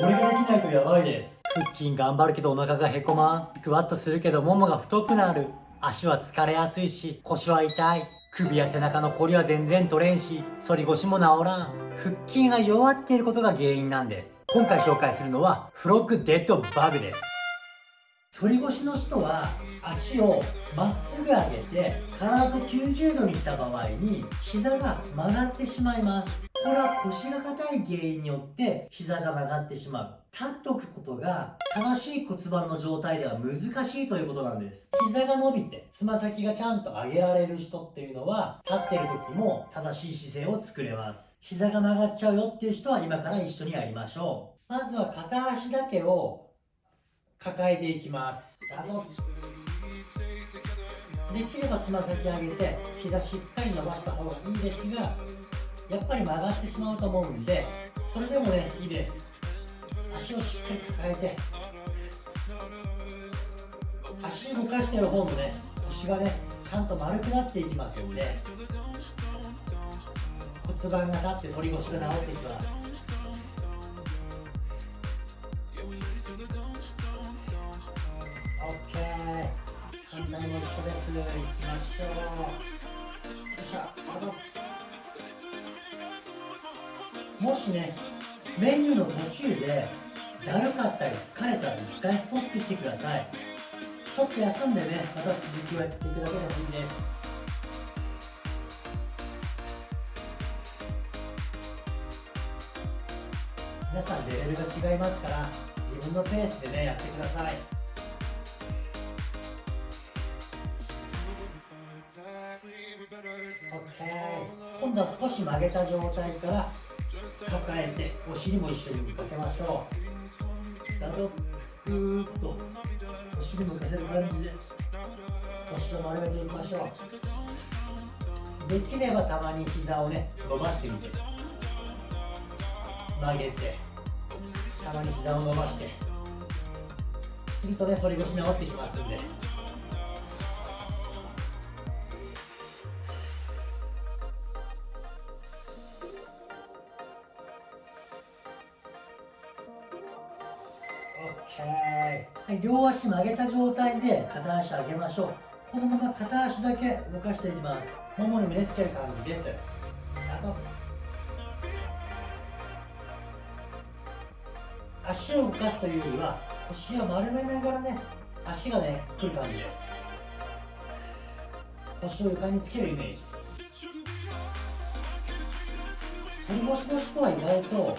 これができないとやばいです。腹筋頑張るけどお腹がへこまん。スクワットするけどももが太くなる。足は疲れやすいし腰は痛い。首や背中のこりは全然取れんし反り腰も治らん。腹筋が弱っていることが原因なんです。今回紹介するのはフロッグデッドバグです。反り腰の人は足をまっすぐ上げて体を90度にした場合に膝が曲がってしまいます。これは腰が硬い原因によって膝が曲がってしまう。立っておくことが正しい骨盤の状態では難しいということなんです。膝が伸びてつま先がちゃんと上げられる人っていうのは立ってる時も正しい姿勢を作れます。膝が曲がっちゃうよっていう人は今から一緒にやりましょう。まずは片足だけを抱えていきます。できればつま先上げて膝しっかり伸ばした方がいいですがやっぱり曲がってしまうと思うんでそれでもねいいです。足をしっかり抱えて足動かしてる方もね腰がねちゃんと丸くなっていきますんで骨盤が立って反り腰が治っていきます。オッケー。反対も一緒ですいきましょう。もしねメニューの途中でだるかったり疲れたら一回ストップしてください。ちょっと休んでねまた続きをやっていくだけでもいいです。皆さんレベルが違いますから自分のペースでねやってください。OK 今度は少し曲げた状態から抱えてお尻も一緒に向かせましょう。だとふーっとお尻向かせる感じで腰を丸めていきましょう。できればたまに膝をね伸ばしてみて。曲げてたまに膝を伸ばして。次とね反り腰治ってきますんで。はい。両足曲げた状態で片足上げましょう。このまま片足だけ動かしていきます。ももに胸つける感じです。足を動かすというよりは腰を丸めながらね足がね来る感じです。腰を床につけるイメージ。反り腰の人は意外と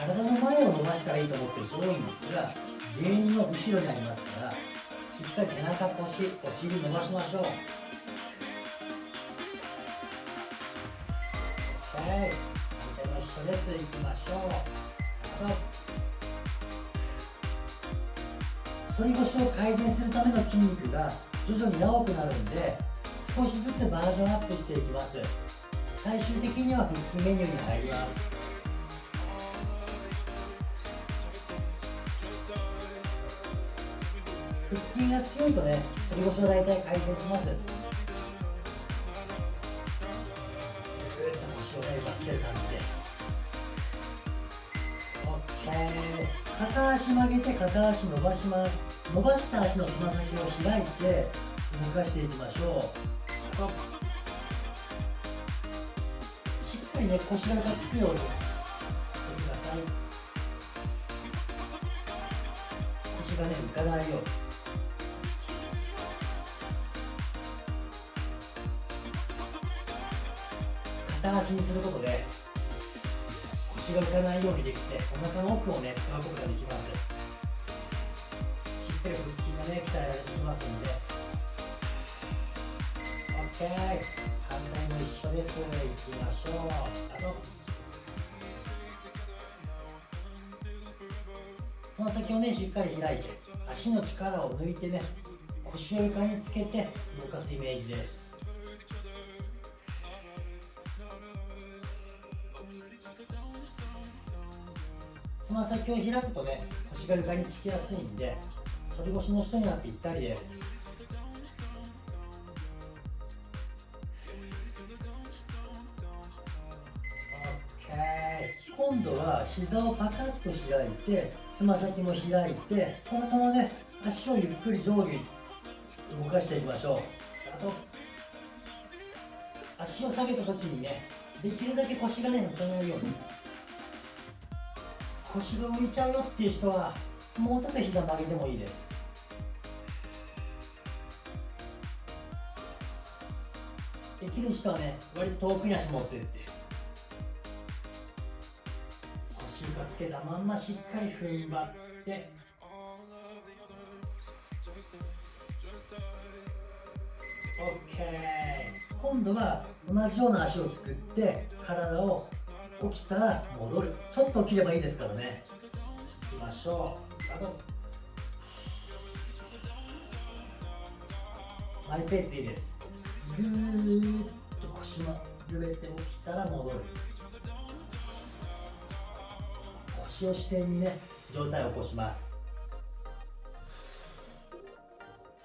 体の前を伸ばしたらいいと思ってる人多いんですが原因の後ろにありますからしっかり背中腰お尻伸ばしましょう。はい。反対も一緒ですいきましょう。反り腰を改善するための筋肉が徐々に長くなるんで少しずつバージョンアップしていきます。最終的には腹筋メニューに入ります。腹筋が強いとね反り腰は大体改善します。腰をね奪ってる感じで。OK 片足曲げて片足伸ばします。伸ばした足のつま先を開いて動かしていきましょう。しっかりね腰がつくようにしてください。腰がね浮かないように。片足にすることで腰が浮かないようにできてお腹の奥をね使うことができます。しっかり腹筋がね鍛えられてきますんで。OK 反対も一緒です。いきましょう。あとつま先をねしっかり開いて足の力を抜いてね腰を床につけて動かすイメージです。つま先を開くとね腰が床につきやすいんで反り腰の人にはぴったりです。今今度は膝をパカッと開いてつま先も開いてこのままね足をゆっくり上下に動かしていきましょう。あと足を下げた時にねできるだけ腰がね浮かないように。腰が浮いちゃうよっていう人はもうちょっと膝曲げてもいいです。できる人はね割と遠くに足持ってって。腰床つけたまんましっかり踏ん張って。OK 今度は同じような足を作って体を起きたら戻る。ちょっと起きればいいですからね。いきましょう。スタート。マイペースでいいです。ぐーっと腰も揺れて起きたら戻る。腰を支点にね上体を起こします。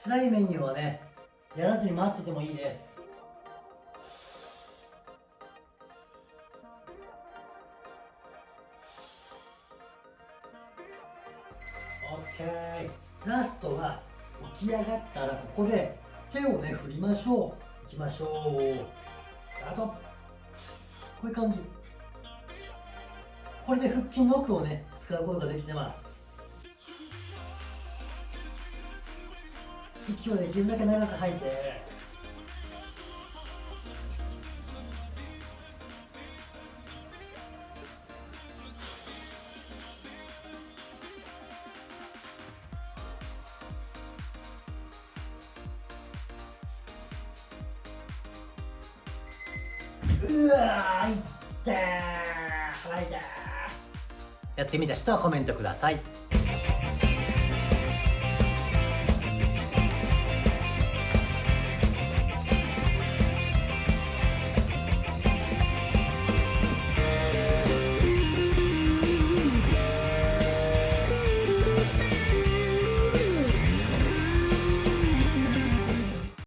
辛いメニューはねやらずに待っててもいいです。オッケー。ラストは起き上がったらここで手をね振りましょう。いきましょう。スタート。こういう感じ。これで腹筋の奥をね使うことができてます。息をできるだけ長く吐いて。うわーいったー吐いたー。やってみた人はコメントください。